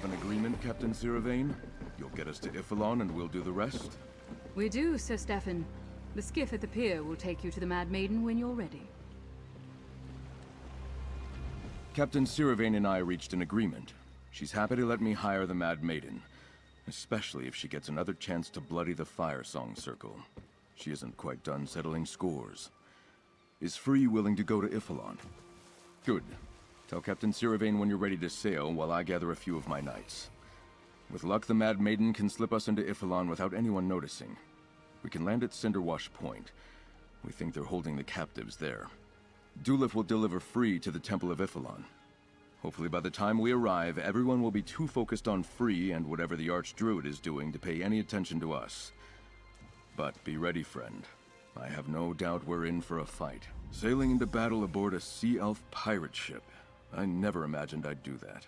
have an agreement, Captain Siravane? You'll get us to Y'ffelon and we'll do the rest? We do, Sir Stefan. The skiff at the pier will take you to the Mad Maiden when you're ready. Captain Siravane and I reached an agreement. She's happy to let me hire the Mad Maiden. Especially if she gets another chance to bloody the Firesong Circle. She isn't quite done settling scores. Is Free willing to go to Y'ffelon? Good. Tell Captain Siravane when you're ready to sail while I gather a few of my knights. With luck, the Mad Maiden can slip us into Y'ffelon without anyone noticing. We can land at Cinderwash Point. We think they're holding the captives there. Dulif will deliver Free to the Temple of Y'ffelon. Hopefully by the time we arrive, everyone will be too focused on Free and whatever the Archdruid is doing to pay any attention to us. But be ready, friend. I have no doubt we're in for a fight. Sailing into battle aboard a Sea Elf pirate ship. I never imagined I'd do that.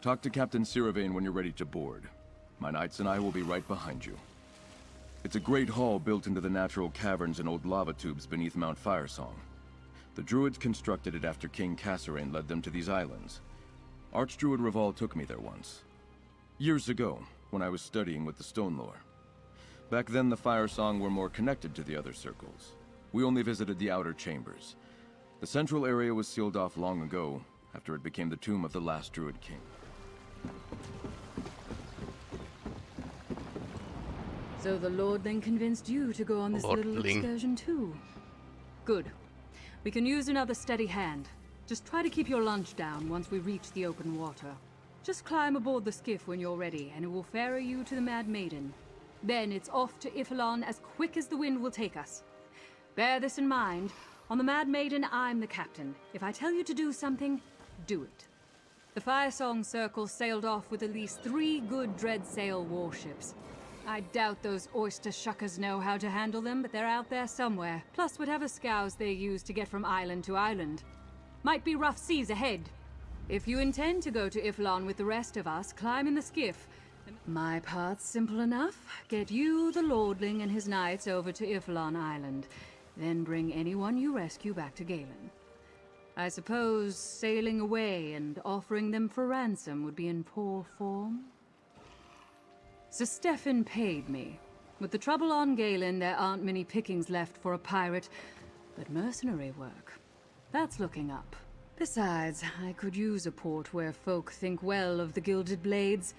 Talk to Captain Siravane when you're ready to board. My knights and I will be right behind you. It's a great hall built into the natural caverns and old lava tubes beneath Mount Firesong. The Druids constructed it after King Kasorayn led them to these islands. Archdruid Raval took me there once. Years ago, when I was studying with the Stonelore. Back then, the Firesong were more connected to the other circles. We only visited the outer chambers. The central area was sealed off long ago, after it became the tomb of the last Druid King. So the Lord then convinced you to go on this little Lordling. excursion too? Good. We can use another steady hand. Just try to keep your lunch down once we reach the open water. Just climb aboard the skiff when you're ready, and it will ferry you to the Mad Maiden. Then it's off to Y'ffelon as quick as the wind will take us. Bear this in mind. On the Mad Maiden, I'm the captain. If I tell you to do something, do it. The Firesong Circle sailed off with at least three good Dreadsail warships. I doubt those oyster shuckers know how to handle them, but they're out there somewhere. Plus whatever scows they use to get from island to island. Might be rough seas ahead. If you intend to go to Y'ffelon with the rest of us, climb in the skiff. My part's simple enough. Get you, the Lordling, and his knights over to Y'ffelon Island. Then bring anyone you rescue back to Galen. I suppose sailing away and offering them for ransom would be in poor form? Sir Stefan paid me. With the trouble on Galen, there aren't many pickings left for a pirate, but mercenary work. That's looking up. Besides, I could use a port where folk think well of the Gilded Blades.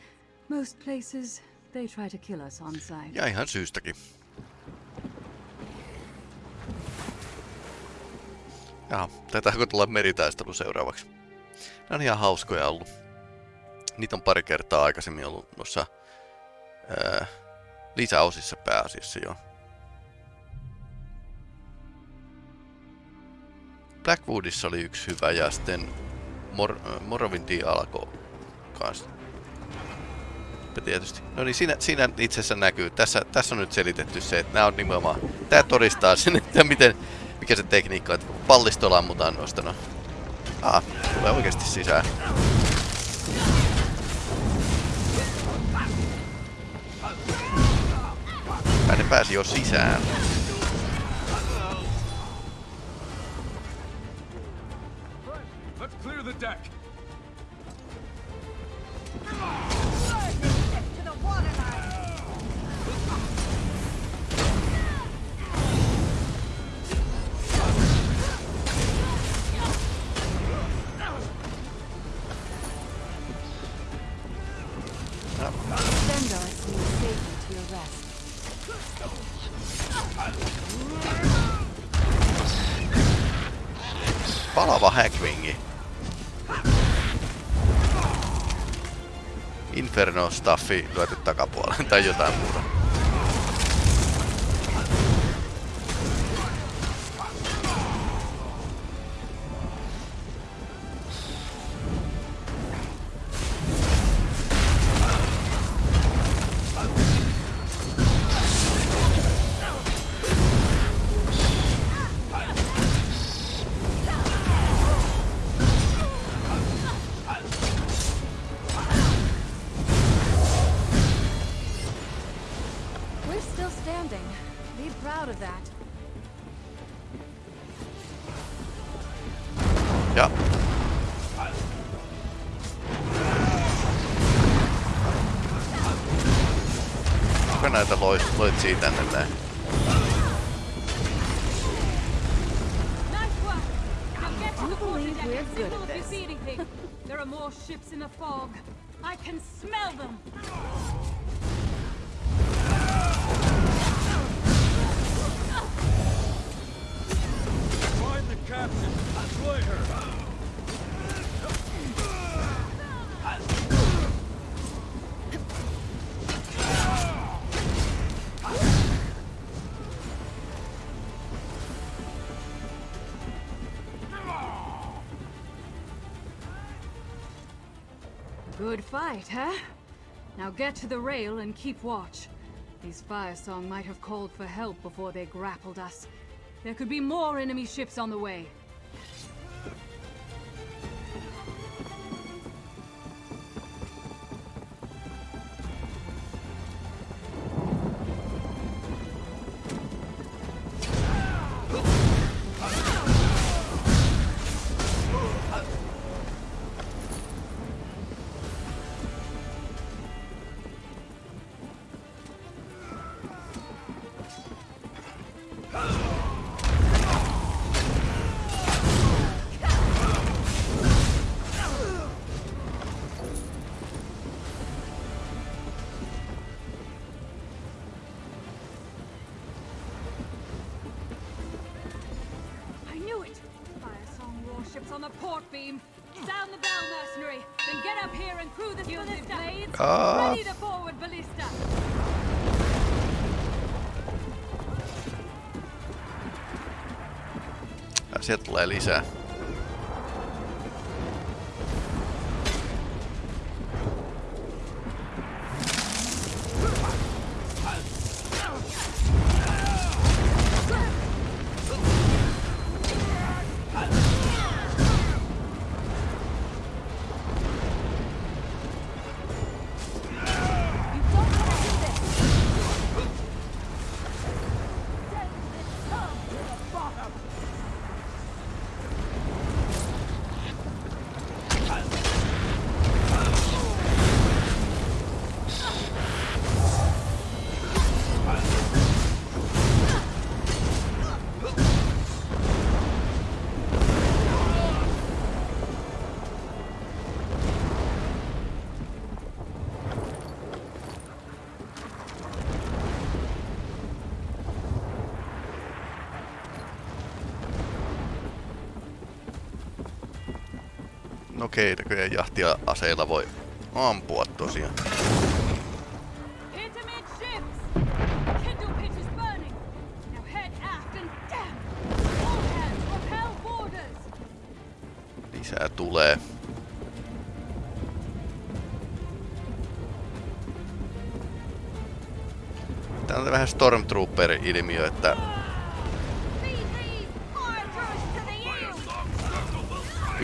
Most places, they try to kill us on sight. Ja ihan syystäkin. Jaha, taitaako tulla meritaistelu seuraavaksi? Ne on ihan hauskoja ollut. Niitä on pari kertaa aikaisemmin ollut noissa ää, lisäosissa pääasiassa jo. Blackwoodissa oli yksi hyvä ja sitten Mor Morrowindin alkoi kanssa. Ja tietysti. No niin, siinä, siinä itse asiassa näkyy. Tässä, tässä on nyt selitetty se, että nämä on nimenomaan... Tää todistaa sen, että miten, mikä se tekniikka on, että kun pallistolla ammutaan noista, no... Ah, tulee oikeasti sisään. Ai ne pääsi jo sisään. Let's clear the deck! Inferno-staffi lyöty takapuoleen tai jotain muuta. If you this. see anything. There are more ships in the fog. I can smell them. Find the captain. Slay her. Good fight, huh? Now get to the rail and keep watch. These Firesong might have called for help before they grappled us. There could be more enemy ships on the way. Song on the port beam. Sound the bell, mercenary. Then get up here and crew the ballista. blades. Ah. Ready the forward ballista. Ja sieltä tulee lisää. No keitäköjä jahtia aseilla voi ampua tosiaan. Hit amidships! Kindle pitch is burning. Now head aft and damn! All hands repel boarders! Lisää tulee. Tää on vähän Stormtrooper-ilmiö, että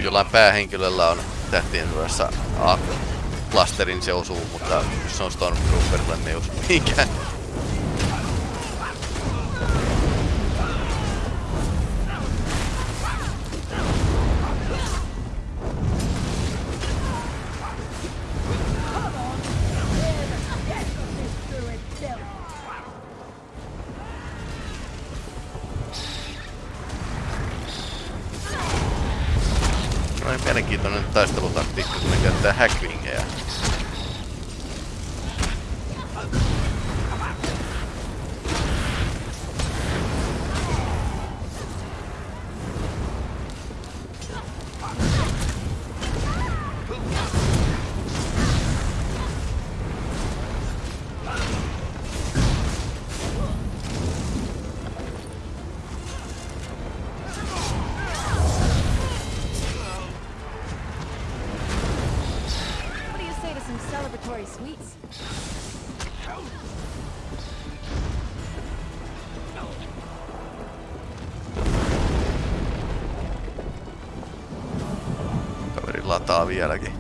kun jollain päähenkilöllä on tähtien sodassa A clusterin se osuu, mutta jos se on Stormtrooperilla, niin ei osu mihinkään. vieläkin.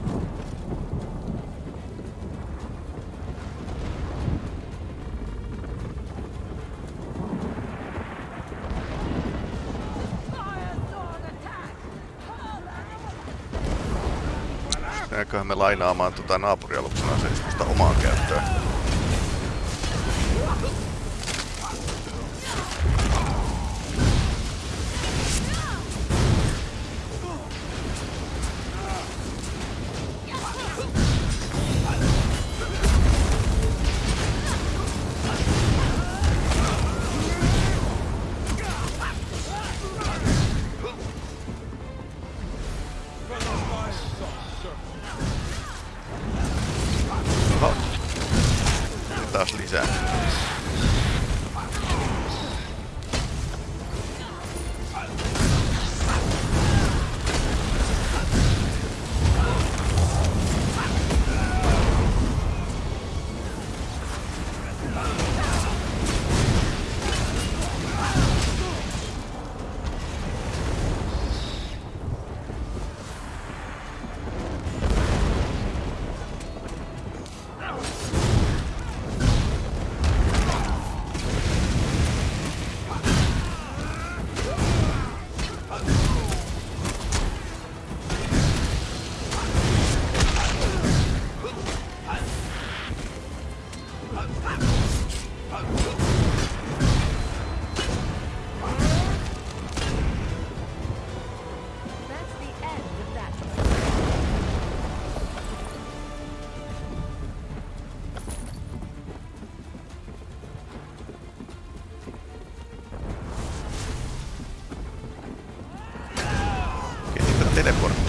Jääköhän me lainaamaan tuota naapurialuksena seiskosta omaan käyttöön.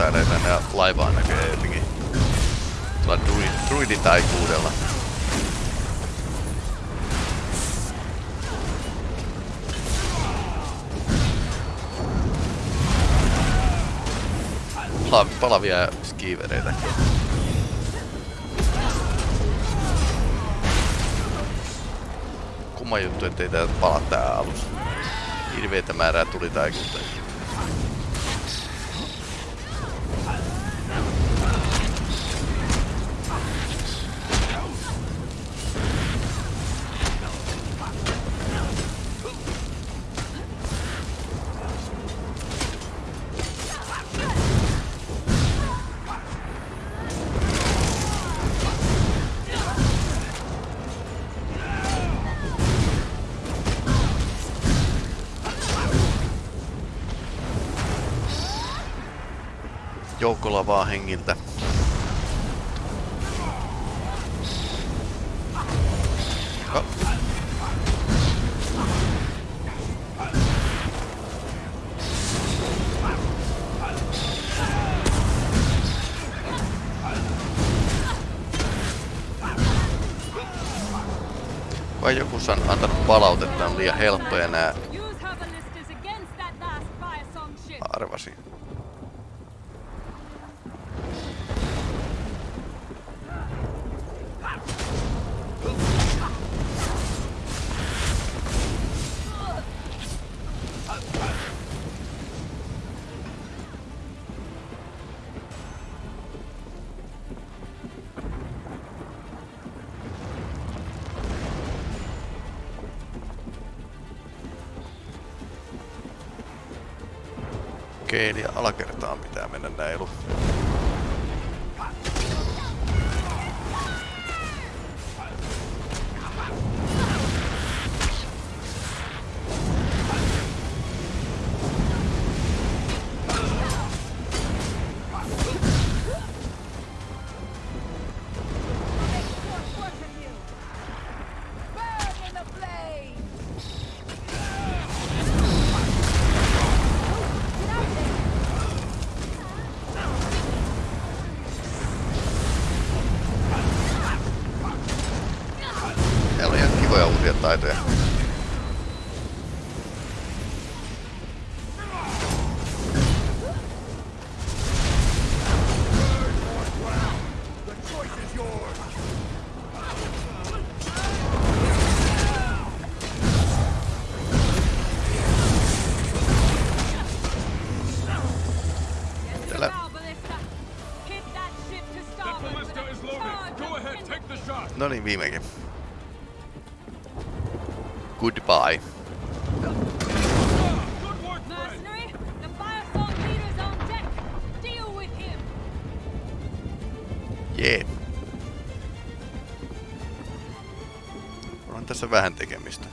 Teleporttailee tänne laivaan näköjään jotenkin. Tuolla druid, druiditaikuudella. Pala- palavia skiivereitä. Kumma juttu, ettei täältä pala tää alus. Hirveetä määrää tuli taikuutta. helppoja nämä Okei, alakertaan pitää mennä näilu. Niin, viimekin. Goodbye. Good work, friend. Mercenary, the Firesong leader's on deck. Deal with him. Jee. On tässä vähän tekemistä.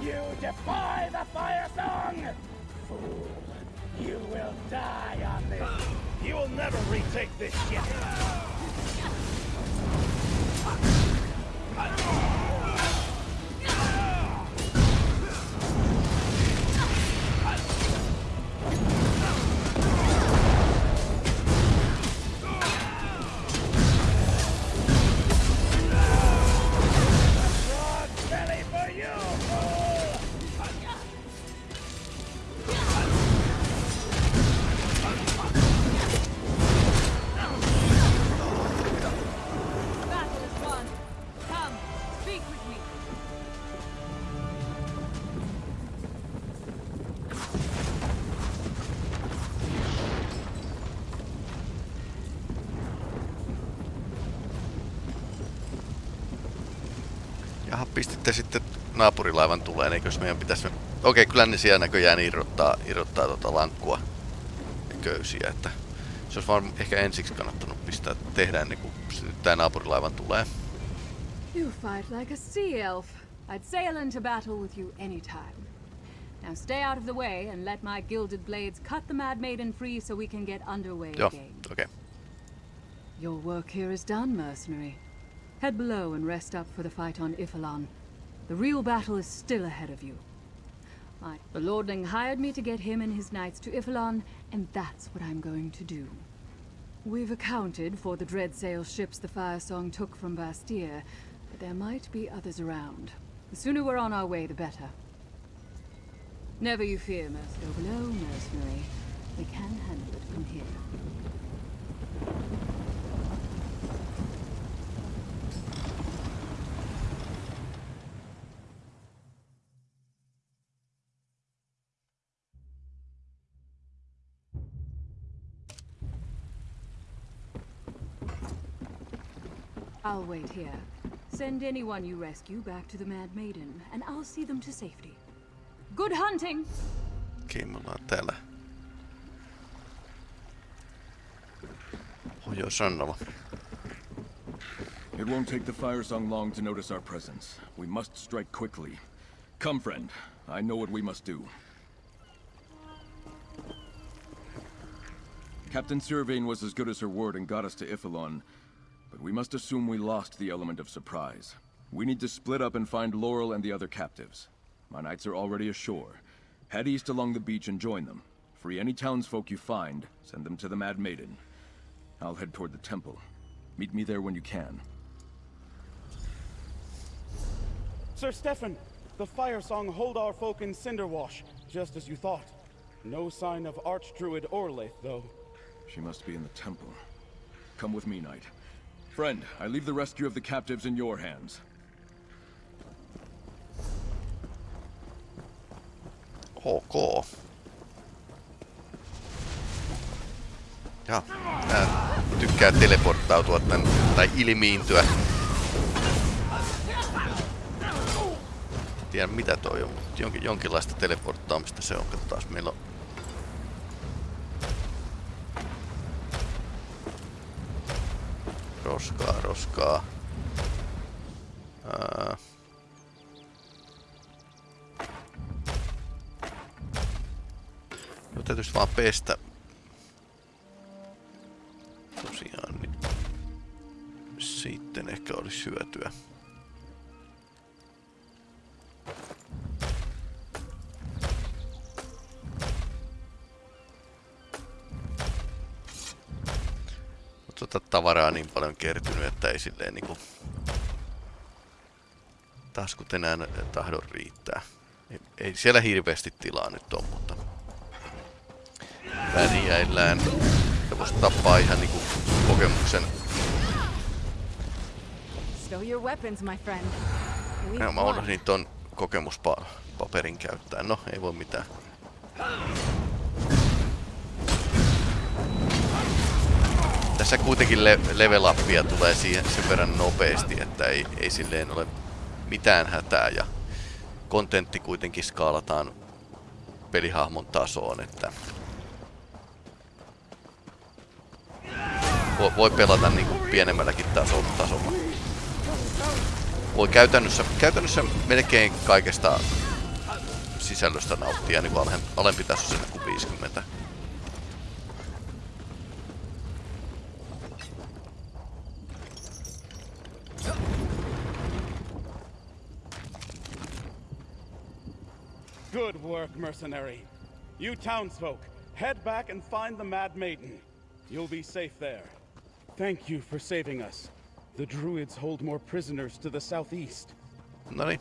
You defy the Firesong! Fool! You will die on this! You will never retake this ship. Pistitte sitten naapurilaivan tuleen, eikös meidän pitäisi... Okei, kyllä ne siellä näköjään irrottaa, irrottaa tota lankkua ja köysiä, että se olisi vaan ehkä ensiksi kannattanut pistää tehdä ennen kuin tää naapurilaivan tulee. You fight like a sea elf. I'd sail into battle with you anytime. Now stay out of the way and let my gilded blades cut the Mad Maiden free so we can get underway Joo, again. okei. Okay. Your work here is done, mercenary. Head below and rest up for the fight on Ifalon. The real battle is still ahead of you. I, the Lordling hired me to get him and his knights to Y'ffelon, and that's what I'm going to do. We've accounted for the Dreadsail ships the Firesong took from Bastia, but there might be others around. The sooner we're on our way, the better. Never you fear, Merc. Mercenary. We can handle it from here. I'll wait here. Send anyone you rescue back to the Mad Maiden, and I'll see them to safety. Good hunting! Okei, me ollaan täällä. Pohjois-rannalla. It won't take the Firesong long to notice our presence. We must strike quickly. Come, friend. I know what we must do. Captain Sirvain was as good as her word and got us to Y'ffelon, but we must assume we lost the element of surprise. We need to split up and find Laurel and the other captives. My knights are already ashore. Head east along the beach and join them. Free any townsfolk you find, send them to the Mad Maiden. I'll head toward the temple. Meet me there when you can. Sir Stefan, the Firesong hold our folk in Cinderwash, just as you thought. No sign of Archdruid Orlaith, though. She must be in the temple. Come with me, knight. Friend, I leave the rescue of the captives in your hands. Ok. Ja, tää tykkää teleporttautua tän, tai ilmiintyä. Tiedä mitä toi on, mutta jonkin, jonkinlaista teleporttaamista se on. Katsotaan, meillä on Roskaa, roskaa. No täytyisi vaan pestä. Ei silleen niinku taskut enää tahdon riittää. Ei, ei siellä hirveästi tilaa nyt on, mutta pärjäillään. Ja voisi tappaa ihan niinku kokemuksen. Ja mä unohdin ton kokemuspaperin käyttää. No, ei voi mitään. Tässä kuitenkin le level upia tulee siihen sen verran nopeasti, että ei, ei silleen ole mitään hätää ja kontentti kuitenkin skaalataan pelihahmon tasoon, että voi, voi pelata niinku pienemmälläkin tasolla. tasolla. Voi käytännössä, käytännössä melkein kaikesta sisällöstä nauttia niin alem, alempi tasoisena kuin 50. Mercenary. You townsfolk, head back and find the Mad Maiden. You'll be safe there. Thank you for saving us. The Druids hold more prisoners to the southeast. No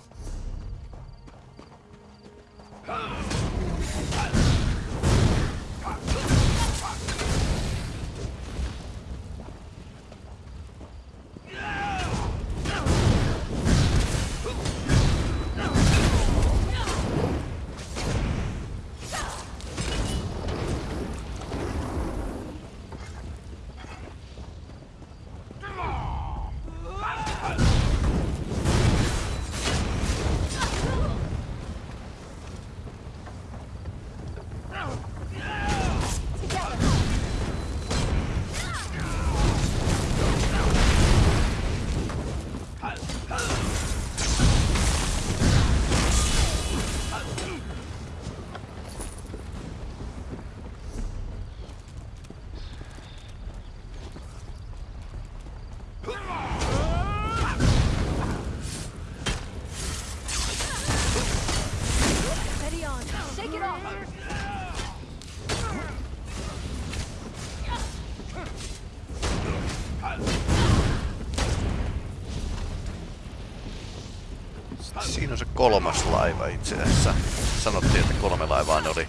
Siinä on se kolmas laiva itse asiassa. Sanottiin, että kolme laivaa ne oli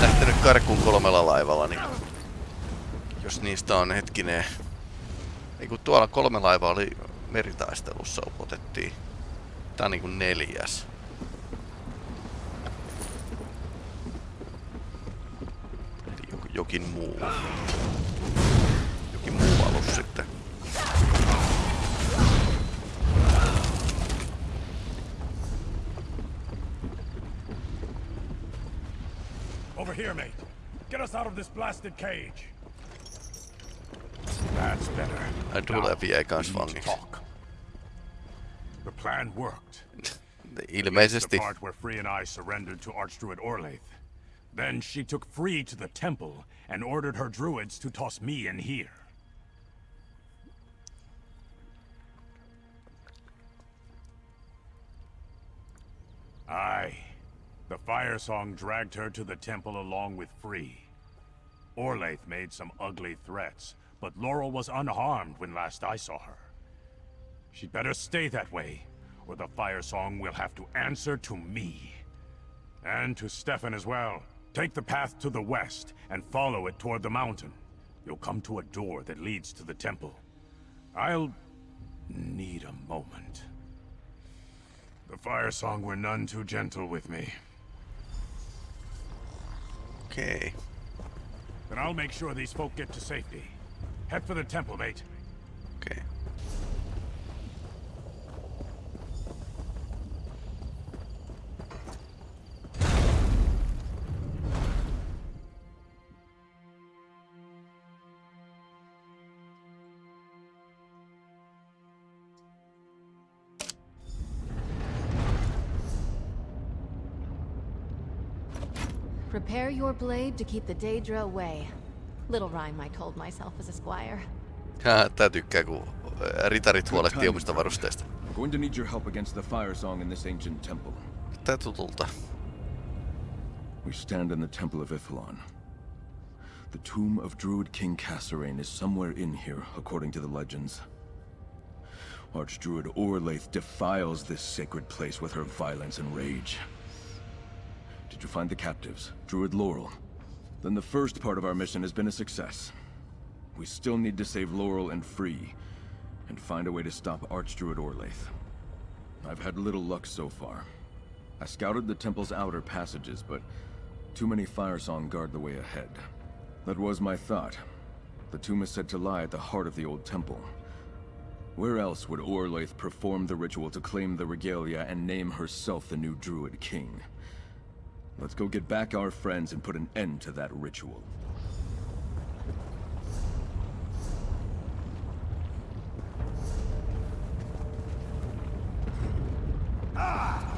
lähtenyt karkuun kolmella laivalla, niin jos niistä on hetkinen... Ei kun tuolla kolme laivaa oli meritaistelussa otettiin. Tää on niinku neljäs. Eli jokin muu. Jokin muu alus sitten. Here, mate. Get us out of this blasted cage. That's better. Ai Dulevi jäi kans we need to vangiksi. talk. The plan worked. Ilmeisesti. The part where Free and I surrendered to Archdruid Orlaith. Then she took Free to the temple and ordered her druids to toss me in here. Aye. The Firesong dragged her to the temple along with Free. Orlaith made some ugly threats, but Laurel was unharmed when last I saw her. She'd better stay that way, or the Firesong will have to answer to me. And to Stefan as well. Take the path to the west and follow it toward the mountain. You'll come to a door that leads to the temple. I'll need a moment. The Fire Song were none too gentle with me. Okay. Then I'll make sure these folk get to safety. Head for the temple, mate. Prepare your blade to keep the Daedra away. Little rhyme I told myself as a squire. Hää, tää tykkää, kun ää, äh, ritarit huolehtii omista varusteista. I'm going to need your help against the Firesong in this ancient temple. Tää tutulta. We stand in the Temple of Y'ffelon. The tomb of Druid King Kasorayn is somewhere in here, according to the legends. Archdruid Orlaith defiles this sacred place with her violence and rage. Did you find the captives? Druid Laurel? Then the first part of our mission has been a success. We still need to save Laurel and Free, and find a way to stop Archdruid Orlaith. I've had little luck so far. I scouted the temple's outer passages, but too many Fire Firesong guard the way ahead. That was my thought. The tomb is said to lie at the heart of the old temple. Where else would Orlaith perform the ritual to claim the regalia and name herself the new Druid King? Let's go get back our friends and put an end to that ritual.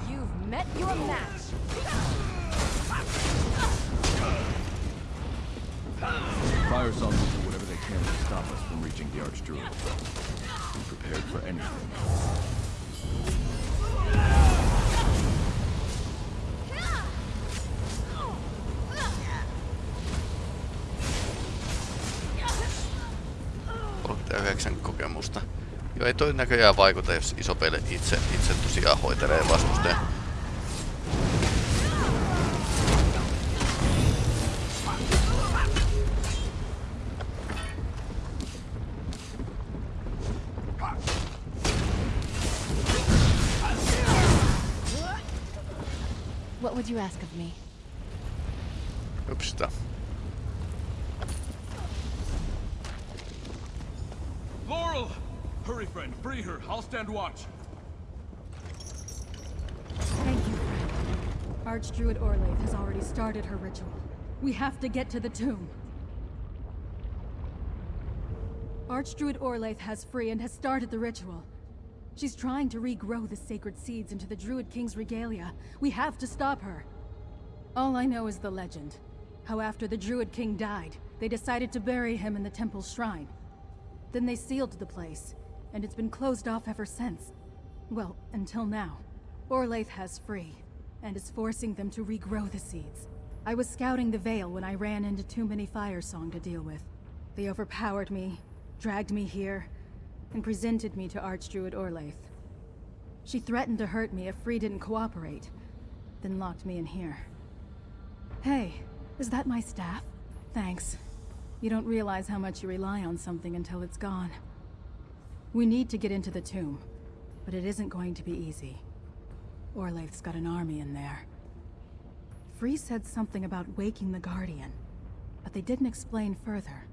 You've met your match. Firesong will do whatever they can to stop us from reaching the Archdruid. Be prepared for anything. Ei toi näköjään vaikuta, jos iso peli itse, itse tosiaan hoitelee vastustajan. We have to get to the tomb. Archdruid Orlaith has free and has started the ritual. She's trying to regrow the sacred seeds into the Druid King's regalia. We have to stop her. All I know is the legend. How after the Druid King died, they decided to bury him in the temple's shrine. Then they sealed the place, and it's been closed off ever since. Well, until now. Orlaith has free, and is forcing them to regrow the seeds. I was scouting the Vale when I ran into too many Firesong to deal with. They overpowered me, dragged me here, and presented me to Archdruid Orlaith. She threatened to hurt me if Free didn't cooperate, then locked me in here. Hey, is that my staff? Thanks. You don't realize how much you rely on something until it's gone. We need to get into the tomb, but it isn't going to be easy. Orlaith's got an army in there. Free said something about waking the Guardian, but they didn't explain further.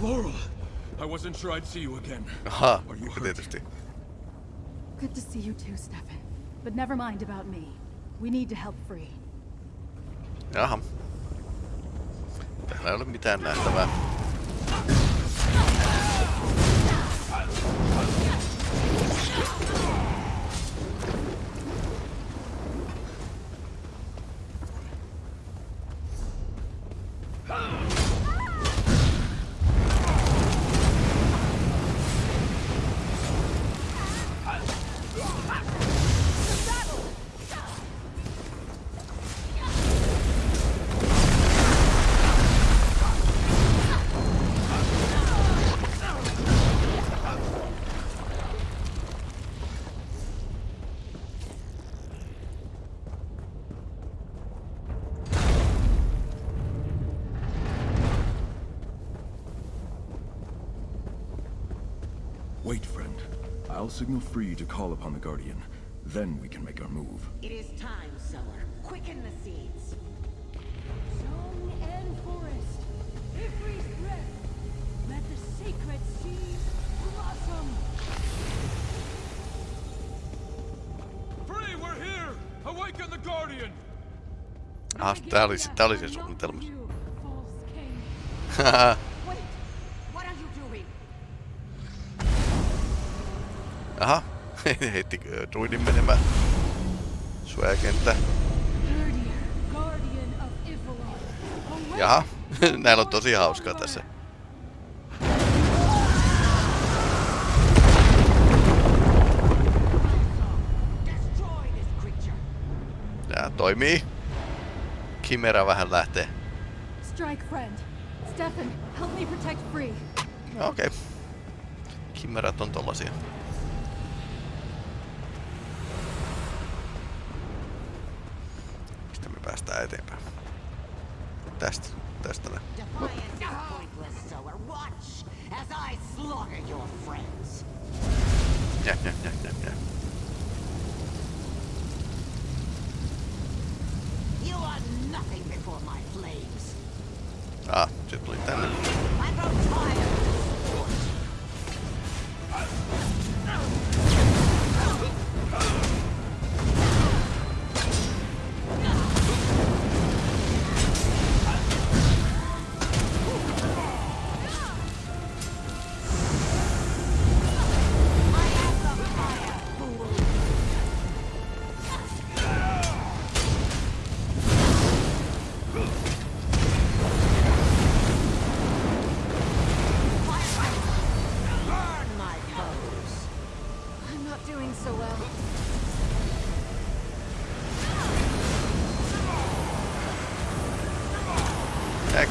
Laurel! I wasn't sure I'd see you again. Aha, Are you hurt? tietysti. Good to see you too, Stefan. But never mind about me. We need to help Free. Jaha. Täällä ei ole mitään nähtävää. Wait, friend. I'll signal free to call upon the Guardian. Then we can make our move. It is time, sower. Quicken the seeds. Song and forest, every breath, let the sacred seeds blossom. Free, we're here! Awaken the Guardian! Ah, tää oli, se- tää oli se suunnitelma. You, Aha, heitti druidin menemään. Suojakenttä. Jaha, näillä on tosi hauskaa tässä. Tää toimii. Kimera vähän lähtee. Strike friend. Stefan, help me protect Free. No, Okei. Okay. Kimerat on tollasia. Me päästään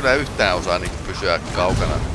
kyllä yhtään osaa niinku pysyä kaukana.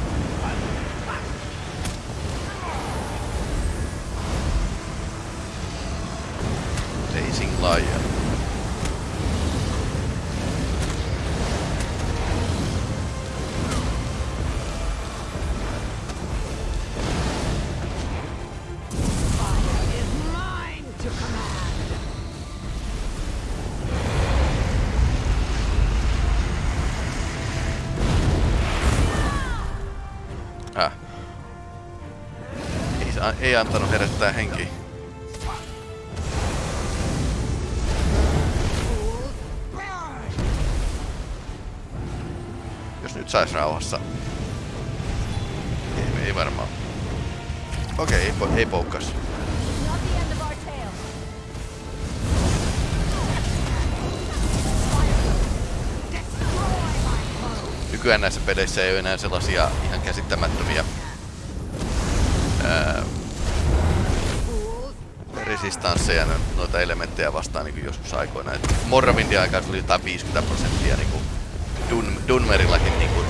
Ei, antanut herättää henkiä. Jos nyt sais rauhassa. Ei, ei varmaan. Okei, ei, po- ei poukkas. Nykyään näissä peleissä ei ole enää sellaisia ihan käsittämättömiä resistansseja no- noita elementtejä vastaan niin joskus aikoina. Et Morrovindin aikaa se oli jotain 50 prosenttia niin kuin Dun, Dunmerillakin niin kuin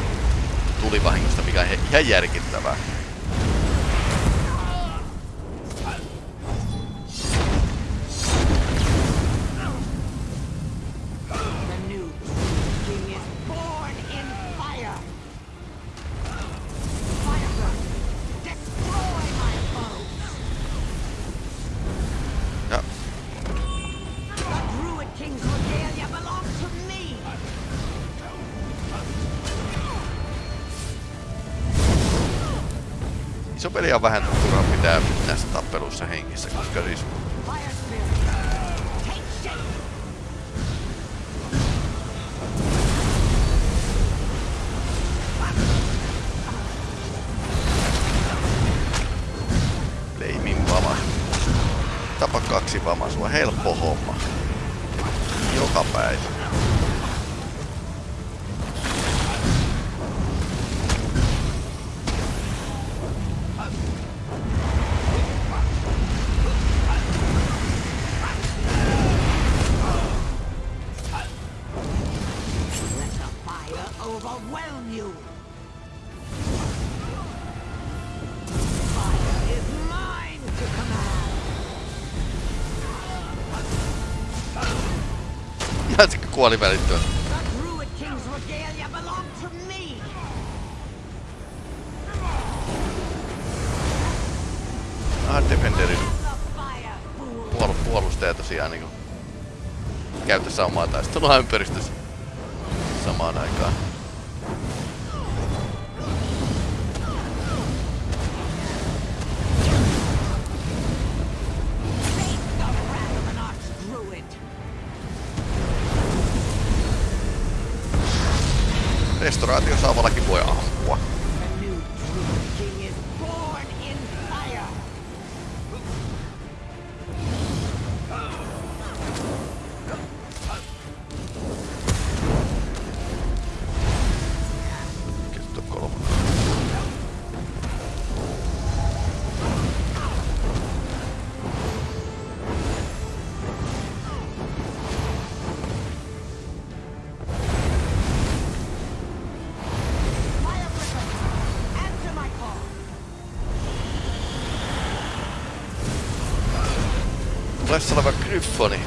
tulivahingosta, mikä on ihan järkittävää. Vähän turha pitää näissä tappeluissa hengissä, koska siis to me. Ah, Defenderin The fire, fool. puol puolustaja tosiaan niinku käytössä omaa taistelua ympäristössä samaan aikaan. Restauraatiosaavallakin Tulessa oleva Gryffoni. Face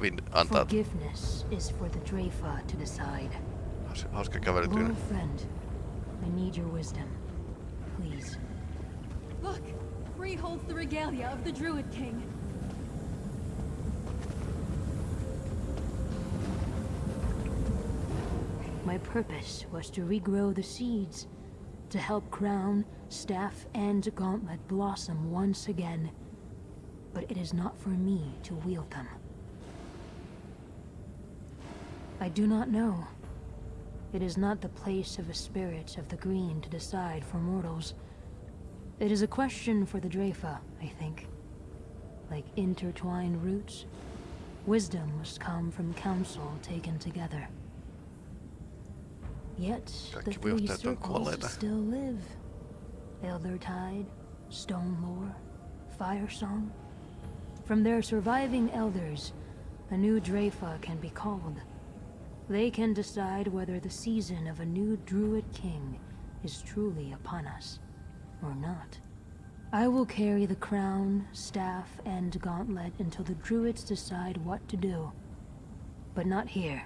Okei, Nevin antaa Forgiveness is for the Dreyfa to decide. haus- hauska kävelytyyli. Loyal friend, I need your wisdom. Please. Look! Free holds the regalia of the Druid King. My purpose was to regrow the seeds, to help Crown, Staff, and Gauntlet blossom once again. But it is not for me to wield them. I do not know. It is not the place of a spirit of the green to decide for mortals. It is a question for the Dreyfa, I think. Like intertwined roots, wisdom must come from counsel taken together. Yet the three johtajat on kuolleita. circles still live. Eldertide, Stone Lore, Firesong. From their surviving elders, a new Dreyfa can be called. They can decide whether the season of a new Druid King is truly upon us, or not. I will carry the crown, staff, and gauntlet until the Druids decide what to do. But not here.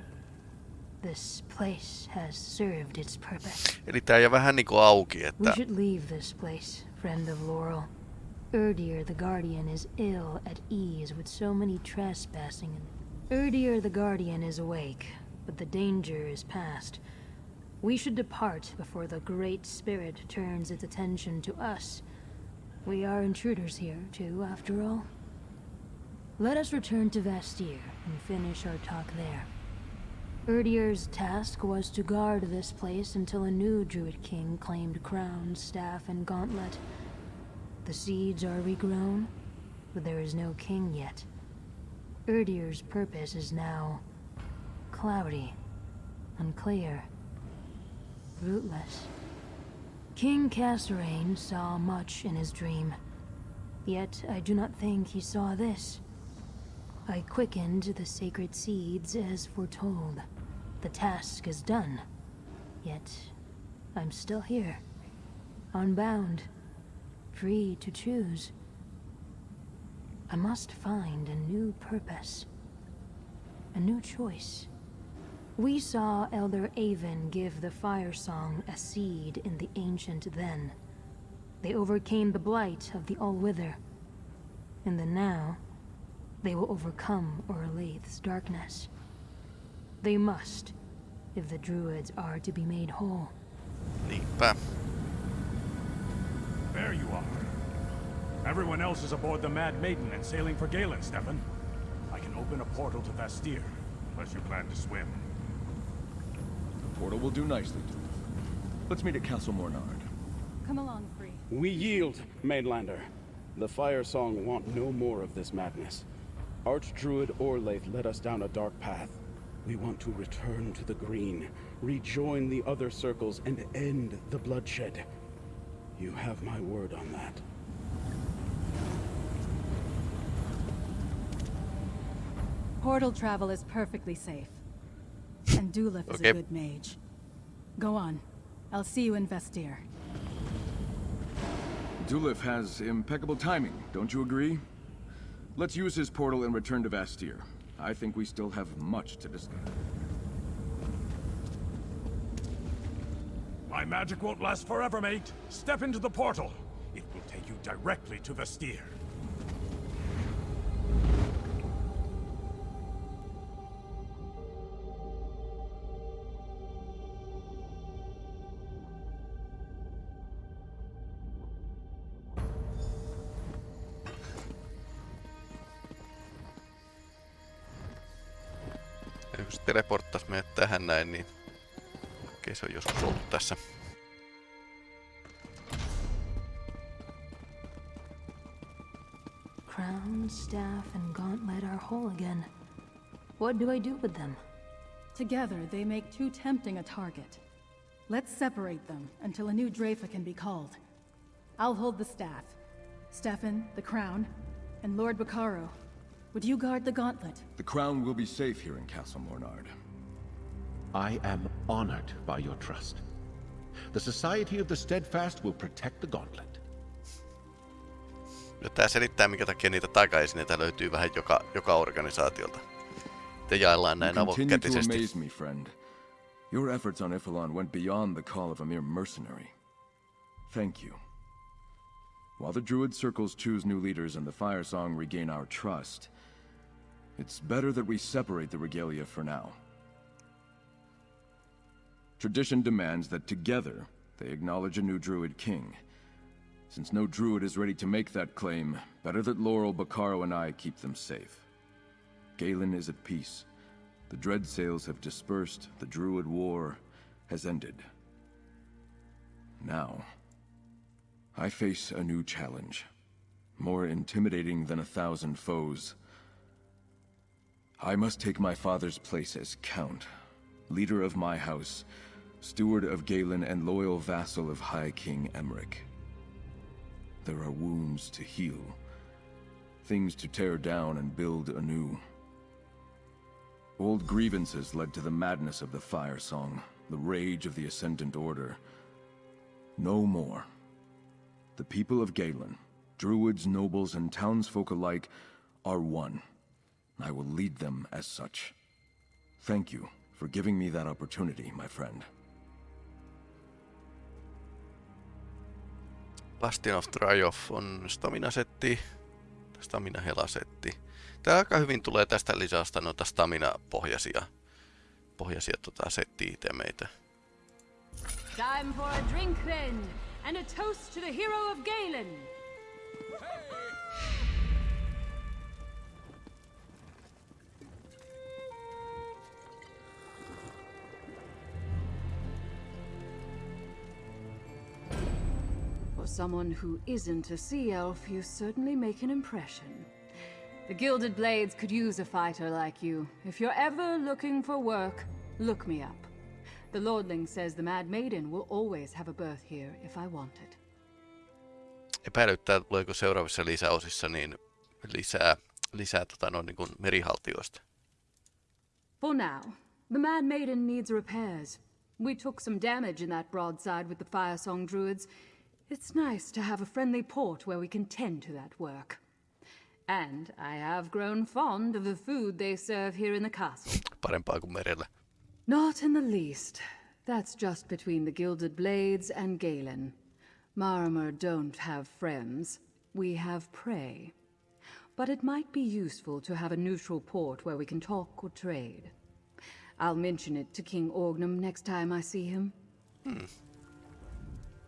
This place has served its purpose. Eli tää jää vähän niinku auki, We should leave this place, friend of Laurel. Erdir the Guardian is ill at ease with so many trespassing. Erdir the Guardian is awake, but the danger is past. We should depart before the Great Spirit turns its attention to us. We are intruders here, too, after all. Let us return to Vastyr and finish our talk there. Erdir's task was to guard this place until a new Druid King claimed crown, staff, and gauntlet. The seeds are regrown, but there is no king yet. Erdir's purpose is now cloudy, unclear, rootless. King Kasorayn saw much in his dream, yet I do not think he saw this. I quickened the sacred seeds as foretold. The task is done. Yet, I'm still here. Unbound. Free to choose. I must find a new purpose. A new choice. We saw Elder Avon give the Firesong a seed in the Ancient Then. They overcame the blight of the All-Wither. In the now, they will overcome Orlaith's darkness. They must, if the Druids are to be made whole. niinpä. There you are. Everyone else is aboard the Mad Maiden and sailing for Galen, Stefan. I can open a portal to Vastyr, unless you plan to swim. The portal will do nicely, Duke. Let's meet at Castle Mornard. Come along, Free. We yield, Mainlander. The Firesong want no more of this madness. Archdruid Orlaith led us down a dark path. We want to return to the green, rejoin the other circles, and end the bloodshed. You have my word on that. Portal travel is perfectly safe. And Dulif is a good mage. Go on. I'll see you in Vastyr. Dulif has impeccable timing, don't you agree? Let's use his portal and return to Vastyr. I think we still have much to discuss. My magic won't last forever, mate. Step into the portal. It will take you directly to Vastyr. Näin, niin okei se on joskus ollut tässä. Crown, staff, and gauntlet are whole again. What do I do with them? Together, they make too tempting a target. Let's separate them until a new Dreyfa can be called. I'll hold the staff. Stefan, the crown, and Lord Bacaro. Would you guard the gauntlet? The crown will be safe here in Castle Mornard. I am honored by your trust. The Society of the Steadfast will protect the gauntlet. Ja tää selittää, minkä takia niitä takaisin löytyy vähän joka, joka organisaatiolta. Te jaellaan näin You continue to avokätisesti. me, friend. Your efforts on Y'ffelon went beyond the call of a mere mercenary. Thank you. While the Druid circles choose new leaders and the Firesong regain our trust, it's better that we separate the regalia for now. Tradition demands that together they acknowledge a new Druid king. Since no Druid is ready to make that claim, better that Laurel, Bacaro, and I keep them safe. Galen is at peace. The Dreadsails have dispersed, the Druid war has ended. Now, I face a new challenge, more intimidating than a thousand foes. I must take my father's place as Count, leader of my house, steward of Galen and loyal vassal of High King Emmerich. There are wounds to heal, things to tear down and build anew. Old grievances led to the madness of the Firesong, the rage of the Ascendant Order. No more. The people of Galen, druids, nobles, and townsfolk alike, are one. I will lead them as such. Thank you for giving me that opportunity, my friend. Bastion of Triumph on stamina-setti, stamina-hela-setti. Tää aika hyvin tulee tästä lisästä noita stamina-pohjaisia pohjaisia tota, setti-itemeitä. Time for a drink then, and a toast to the hero of Galen. For someone who isn't a sea elf, you certainly make an impression. The Gilded Blades could use a fighter like you. If you're ever looking for work, look me up. The Lordling says the Mad Maiden will always have a berth here if I want it. Epäilyttää, tuleeko seuraavissa lisäosissa niin lisää, lisää tota, noin, niin kuin merihaltioista. For now, the Mad Maiden needs repairs. We took some damage in that broadside with the Firesong Druids. It's nice to have a friendly port where we can tend to that work. And I have grown fond of the food they serve here in the castle. Parempaa kuin merellä. Not in the least. That's just between the Gilded Blades and Galen. Maormer don't have friends. We have prey. But it might be useful to have a neutral port where we can talk or trade. I'll mention it to King Orgnum next time I see him. Hmm.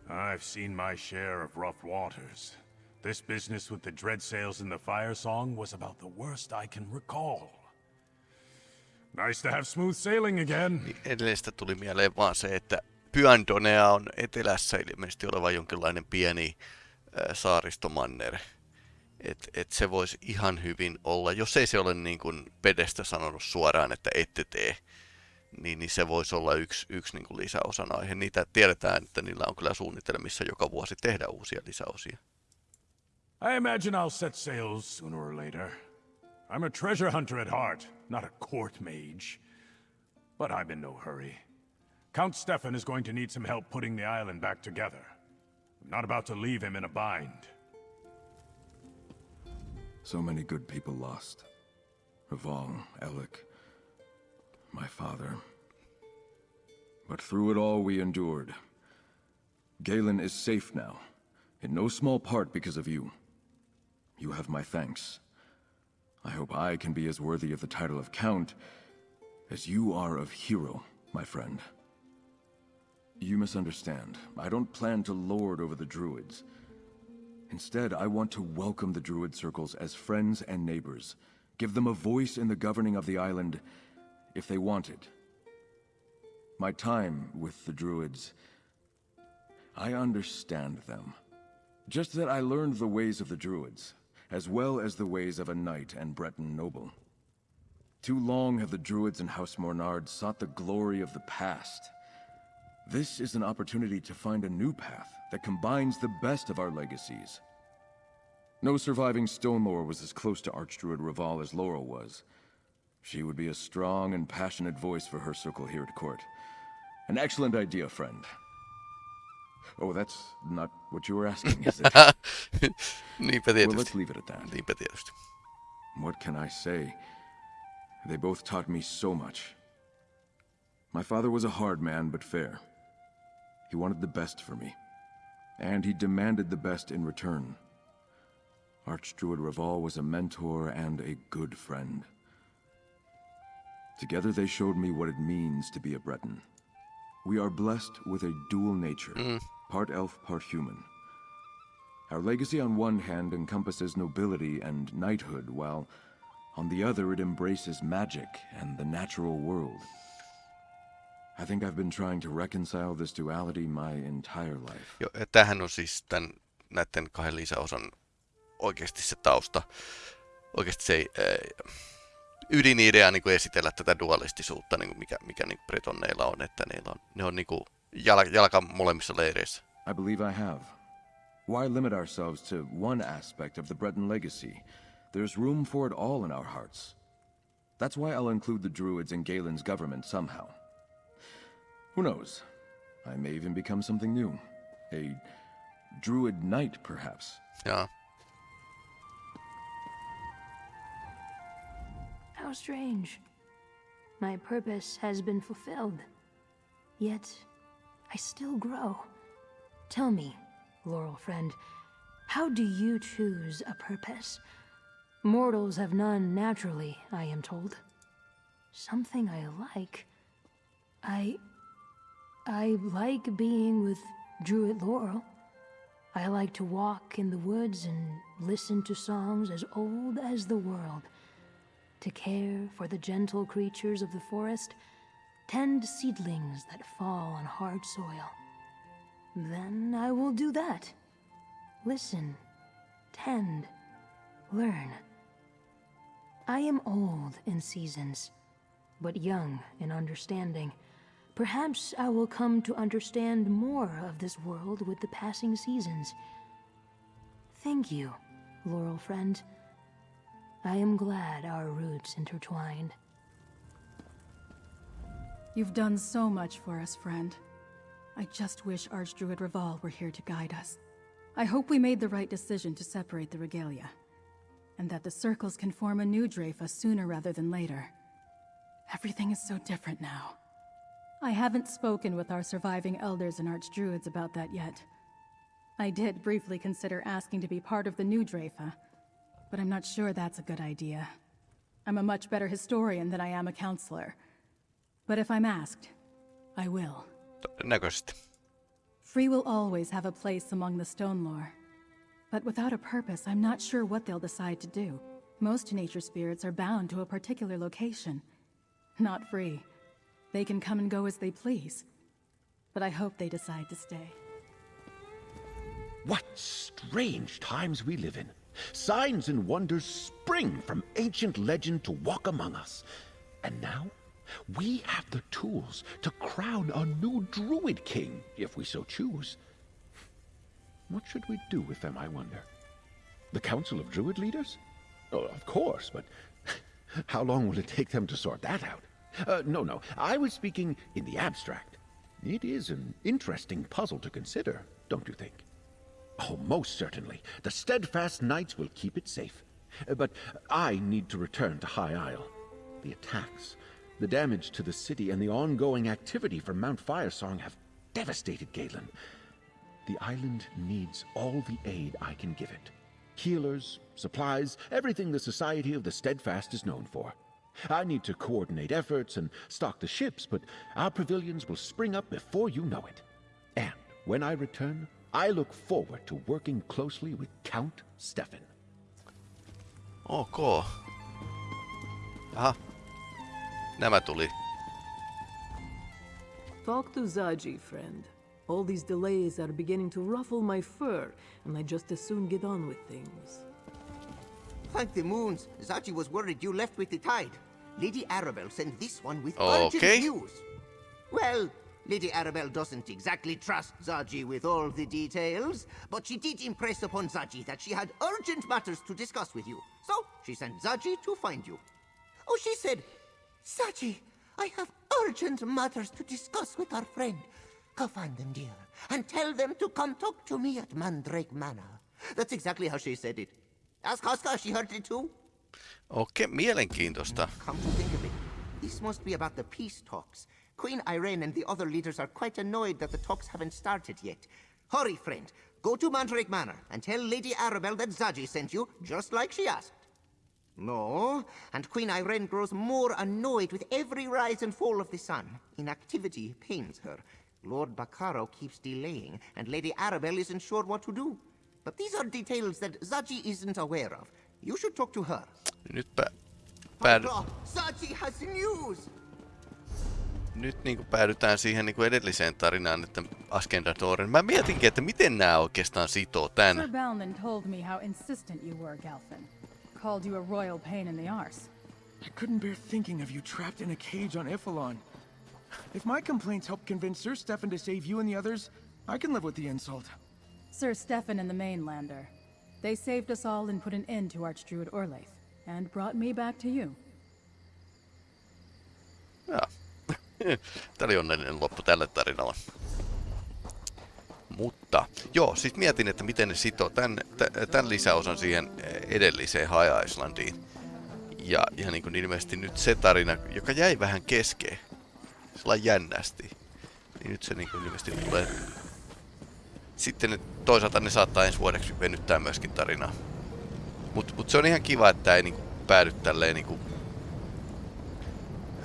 I've seen my share of rough waters. This business with the dread sails and the fire song was about the worst I can recall. Nice to have smooth sailing again. Edelleen tuli mieleen vaan se, että Pyandonea on etelässä ilmeisesti oleva jonkinlainen pieni äh, saaristomanner. Et, et se voisi ihan hyvin olla, jos ei se ole niin kuin Pedestä sanonut suoraan, että ette tee, niin, niin se voisi olla yksi, yksi niin kuin lisäosan aihe. Niitä tiedetään, että niillä on kyllä suunnitelmissa joka vuosi tehdä uusia lisäosia. I imagine I'll set sail sooner or later. I'm a treasure hunter at heart, not a court mage. But I'm in no hurry. Count Stefan is going to need some help putting the island back together. I'm not about to leave him in a bind. So many good people lost. Raval, Alec, my father. But through it all we endured. Galen is safe now, in no small part because of you. You have my thanks. I hope I can be as worthy of the title of Count as you are of Hero, my friend. You misunderstand. I don't plan to lord over the Druids. Instead, I want to welcome the Druid circles as friends and neighbors. Give them a voice in the governing of the island, if they wanted. My time with the Druids... I understand them. Just that I learned the ways of the Druids, as well as the ways of a knight and Breton noble. Too long have the Druids and House Mornard sought the glory of the past. This is an opportunity to find a new path that combines the best of our legacies. No surviving Stonelore was as close to Archdruid Raval as Laurel was. She would be a strong and passionate voice for her circle here at court. An excellent idea, friend. Oh, that's not what you were asking, is it? Well, let's leave it at that. What can I say? They both taught me so much. My father was a hard man, but fair. He wanted the best for me. And he demanded the best in return. Archdruid Raval was a mentor and a good friend. Together they showed me what it means to be a Breton. We are blessed with a dual nature, mm. part elf, part human. Our legacy on one hand encompasses nobility and knighthood, while on the other it embraces magic and the natural world. I think I've been trying to reconcile this duality my entire life. Jo, tämähän on siis tämän, näiden kahden lisäosan oikeasti se tausta. Oikeasti se ei, ydinidea niin kuin esitellä tätä dualistisuutta, niin kuin mikä, mikä niin kuin bretonneilla on, että niillä on, ne on niin kuin jalka, jalka molemmissa leireissä. I believe I have. Why limit ourselves to one aspect of the Breton legacy? There's room for it all in our hearts. That's why I'll include the Druids in Galen's government somehow. Who knows? I may even become something new. A Druid Knight, perhaps. Yeah. How strange. My purpose has been fulfilled. Yet, I still grow. Tell me, Laurel friend, how do you choose a purpose? Mortals have none naturally, I am told. Something I like. I. I like being with Druid Laurel. I like to walk in the woods and listen to songs as old as the world. To care for the gentle creatures of the forest, tend seedlings that fall on hard soil. Then I will do that. Listen, tend, learn. I am old in seasons, but young in understanding. Perhaps I will come to understand more of this world with the passing seasons. Thank you, Laurel friend. I am glad our roots intertwined. You've done so much for us, friend. I just wish Archdruid Raval were here to guide us. I hope we made the right decision to separate the regalia, and that the circles can form a new Dreyfa sooner rather than later. Everything is so different now. I haven't spoken with our surviving elders and archdruids about that yet. I did briefly consider asking to be part of the new Dreyfa, but I'm not sure that's a good idea. I'm a much better historian than I am a counselor. But if I'm asked, I will. Todennäköisesti. Free will always have a place among the Stonelore. But without a purpose, I'm not sure what they'll decide to do. Most nature spirits are bound to a particular location. Not free. They can come and go as they please. But I hope they decide to stay. What strange times we live in. Signs and wonders spring from ancient legend to walk among us. And now, we have the tools to crown a new druid king, if we so choose. What should we do with them, I wonder? The Council of Druid Leaders? Oh, of course, but how long will it take them to sort that out? Uh, no, no, I was speaking in the abstract. It is an interesting puzzle to consider, don't you think? Oh, most certainly. The steadfast knights will keep it safe. Uh, but I need to return to High Isle. The attacks, the damage to the city, and the ongoing activity from Mount Firesong have devastated Galen. The island needs all the aid I can give it. Healers, supplies, everything the Society of the Steadfast is known for. I need to coordinate efforts and stock the ships, but our pavilions will spring up before you know it. And when I return, I look forward to working closely with Count Stefan. Ok. Aha. Nämä tuli. Talk to Zaji, friend. All these delays are beginning to ruffle my fur, and I just as soon get on with things. Thank the moons. Zaji was worried you left with the tide. Lady Arabelle sent this one with Okay. urgent news. Well, Lady Arabelle doesn't exactly trust Zaji with all the details, but she did impress upon Zaji that she had urgent matters to discuss with you. So, she sent Zaji to find you. Oh, she said, Zaji, I have urgent matters to discuss with our friend. Go find them, dear, and tell them to come talk to me at Mandrake Manor. That's exactly how she said it. Ask Haska, she heard it too. Okei, mielenkiintoista. Come to think of it, this must be about the peace talks. Queen Ayrenn and the other leaders are quite annoyed that the talks haven't started yet. Hurry, friend. Go to Mandrake Manor and tell Lady Arabelle that Zaji sent you, just like she asked. No, and Queen Ayrenn grows more annoyed with every rise and fall of the sun. Inactivity pains her. Lord Bacaro keeps delaying, and Lady Arabelle isn't sure what to do. But these are details that Zaji isn't aware of. You should talk to her. Nyt pä- Zaji has news! Nyt niin kuin päädytään siihen niin kuin edelliseen tarinaan, että Askendadoren. Mä mietinkin, että miten nämä oikeastaan sitoo tän. Sir Balnan told me how insistent you were, Galfin. Called you a royal pain in the arse. I couldn't bear thinking of you trapped in a cage on Y'ffelon. If my complaints help convince Sir Stefan to save you and the others, I can live with the insult. Sir Stefan and the Mainlander. They saved us all and put an end to Archdruid Orlaith, and brought me back to you. Joo. Tämä oli onnellinen loppu tälle tarinalle. Mutta, joo, siis mietin, että miten ne sitoo tämän, tämän lisäosan siihen edelliseen High Islandiin. Ja, ja niin kuin ilmeisesti nyt se tarina, joka jäi vähän keskeen, sellainen jännästi, niin nyt se niin kuin ilmeisesti tulee... Sitten toisaalta ne saattaa ensi vuodeksi venyttää myöskin tarinaa. Mutta mut se on ihan kiva, että ei niinku päädy tälleen niinku,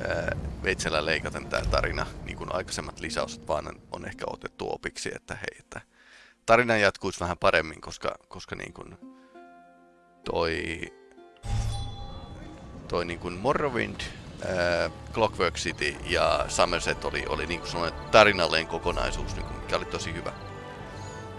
ää, veitsellä leikaten tämä tarina, niin kuin aikaisemmat lisäosat, vaan on ehkä otettu opiksi, että hei, että tarina jatkuisi vähän paremmin, koska, koska niin kuin toi, toi niin kuin Morrowind, ää, Clockwork City ja Somerset oli, oli niin kuin sellainen tarinallinen kokonaisuus, niin kuin, mikä oli tosi hyvä.